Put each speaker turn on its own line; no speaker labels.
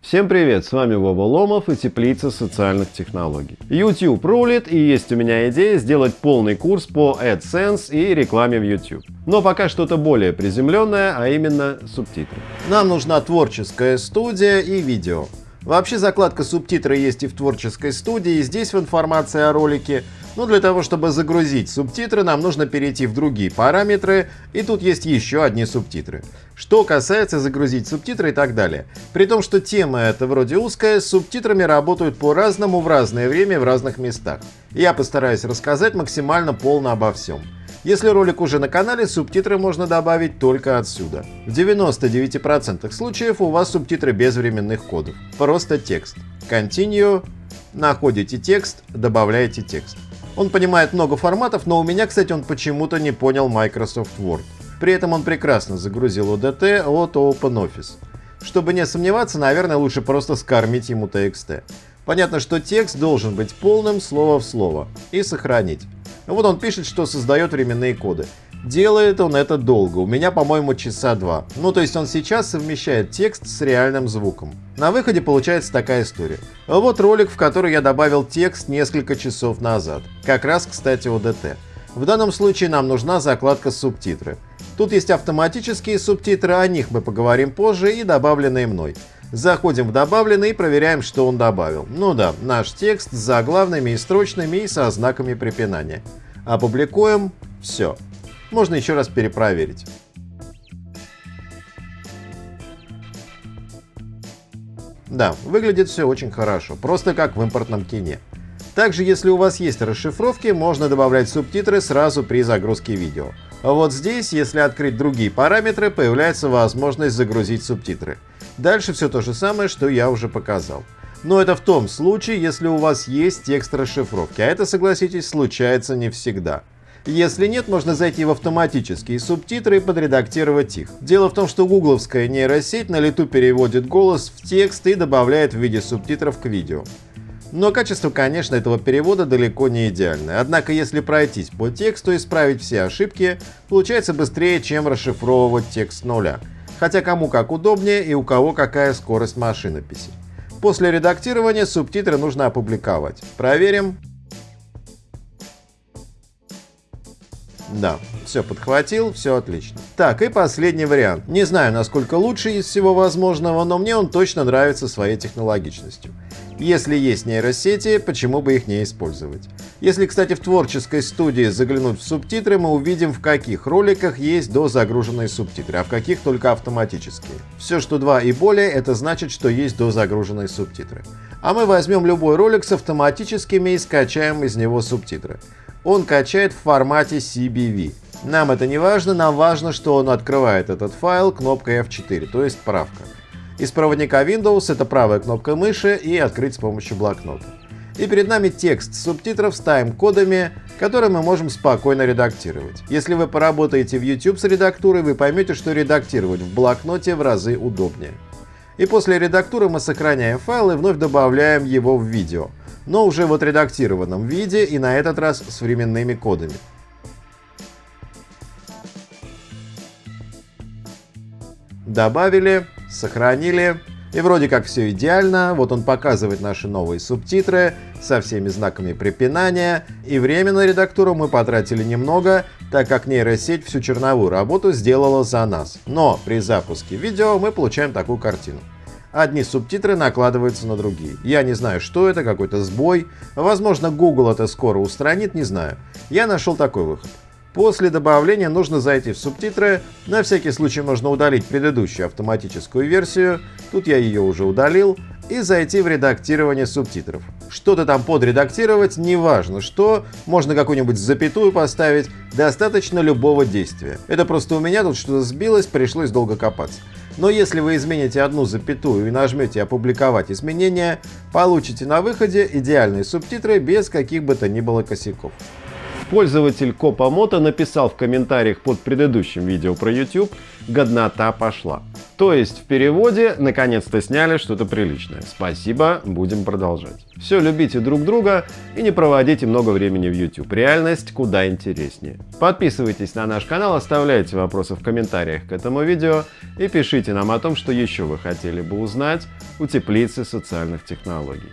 Всем привет, с вами Вова Ломов и Теплица социальных технологий. YouTube рулит и есть у меня идея сделать полный курс по AdSense и рекламе в YouTube. Но пока что-то более приземленное, а именно субтитры. Нам нужна творческая студия и видео. Вообще закладка субтитры есть и в творческой студии, и здесь в информации о ролике. Но для того, чтобы загрузить субтитры, нам нужно перейти в другие параметры, и тут есть еще одни субтитры. Что касается загрузить субтитры и так далее. При том, что тема эта вроде узкая, с субтитрами работают по-разному в разное время в разных местах. Я постараюсь рассказать максимально полно обо всем. Если ролик уже на канале, субтитры можно добавить только отсюда. В 99% случаев у вас субтитры без временных кодов. Просто текст. Continue, находите текст, добавляете текст. Он понимает много форматов, но у меня, кстати, он почему-то не понял Microsoft Word. При этом он прекрасно загрузил ODT от OpenOffice. Чтобы не сомневаться, наверное, лучше просто скормить ему TXT. Понятно, что текст должен быть полным слово в слово и сохранить. Вот он пишет, что создает временные коды. Делает он это долго, у меня, по-моему, часа два. Ну, то есть он сейчас совмещает текст с реальным звуком. На выходе получается такая история. Вот ролик, в который я добавил текст несколько часов назад. Как раз, кстати, ODT. В данном случае нам нужна закладка субтитры. Тут есть автоматические субтитры, о них мы поговорим позже, и добавленные мной. Заходим в добавленный и проверяем, что он добавил. Ну да, наш текст с заглавными и строчными и со знаками препинания. Опубликуем. Все. Можно еще раз перепроверить. Да, выглядит все очень хорошо, просто как в импортном кине. Также, если у вас есть расшифровки, можно добавлять субтитры сразу при загрузке видео. А вот здесь, если открыть другие параметры, появляется возможность загрузить субтитры. Дальше все то же самое, что я уже показал. Но это в том случае, если у вас есть текст расшифровки, а это, согласитесь, случается не всегда. Если нет, можно зайти в автоматические субтитры и подредактировать их. Дело в том, что гугловская нейросеть на лету переводит голос в текст и добавляет в виде субтитров к видео. Но качество, конечно, этого перевода далеко не идеальное. Однако, если пройтись по тексту и исправить все ошибки, получается быстрее, чем расшифровывать текст с нуля хотя кому как удобнее и у кого какая скорость машинописи. После редактирования субтитры нужно опубликовать. Проверим. Да, все подхватил, все отлично. Так, и последний вариант. Не знаю, насколько лучший из всего возможного, но мне он точно нравится своей технологичностью. Если есть нейросети, почему бы их не использовать? Если, кстати, в творческой студии заглянуть в субтитры, мы увидим, в каких роликах есть дозагруженные субтитры, а в каких только автоматические. Все, что 2 и более, это значит, что есть дозагруженные субтитры. А мы возьмем любой ролик с автоматическими и скачаем из него субтитры. Он качает в формате CBV. Нам это не важно, нам важно, что он открывает этот файл кнопкой F4, то есть правка. Из проводника Windows это правая кнопка мыши и открыть с помощью блокнота. И перед нами текст субтитров с тайм-кодами, которые мы можем спокойно редактировать. Если вы поработаете в YouTube с редактурой, вы поймете, что редактировать в блокноте в разы удобнее. И после редактуры мы сохраняем файл и вновь добавляем его в видео, но уже в отредактированном виде и на этот раз с временными кодами. Добавили, сохранили. И вроде как все идеально, вот он показывает наши новые субтитры со всеми знаками препинания, и время на редактуру мы потратили немного, так как нейросеть всю черновую работу сделала за нас. Но при запуске видео мы получаем такую картину. Одни субтитры накладываются на другие. Я не знаю, что это, какой-то сбой. Возможно, Google это скоро устранит, не знаю. Я нашел такой выход. После добавления нужно зайти в субтитры, на всякий случай можно удалить предыдущую автоматическую версию, тут я ее уже удалил, и зайти в редактирование субтитров. Что-то там подредактировать, неважно что, можно какую-нибудь запятую поставить, достаточно любого действия. Это просто у меня тут что-то сбилось, пришлось долго копаться. Но если вы измените одну запятую и нажмете «Опубликовать изменения», получите на выходе идеальные субтитры без каких бы то ни было косяков. Пользователь Копамото написал в комментариях под предыдущим видео про YouTube «Годнота пошла». То есть в переводе наконец-то сняли что-то приличное. Спасибо, будем продолжать. Все, любите друг друга и не проводите много времени в YouTube. Реальность куда интереснее. Подписывайтесь на наш канал, оставляйте вопросы в комментариях к этому видео и пишите нам о том, что еще вы хотели бы узнать у теплицы социальных технологий.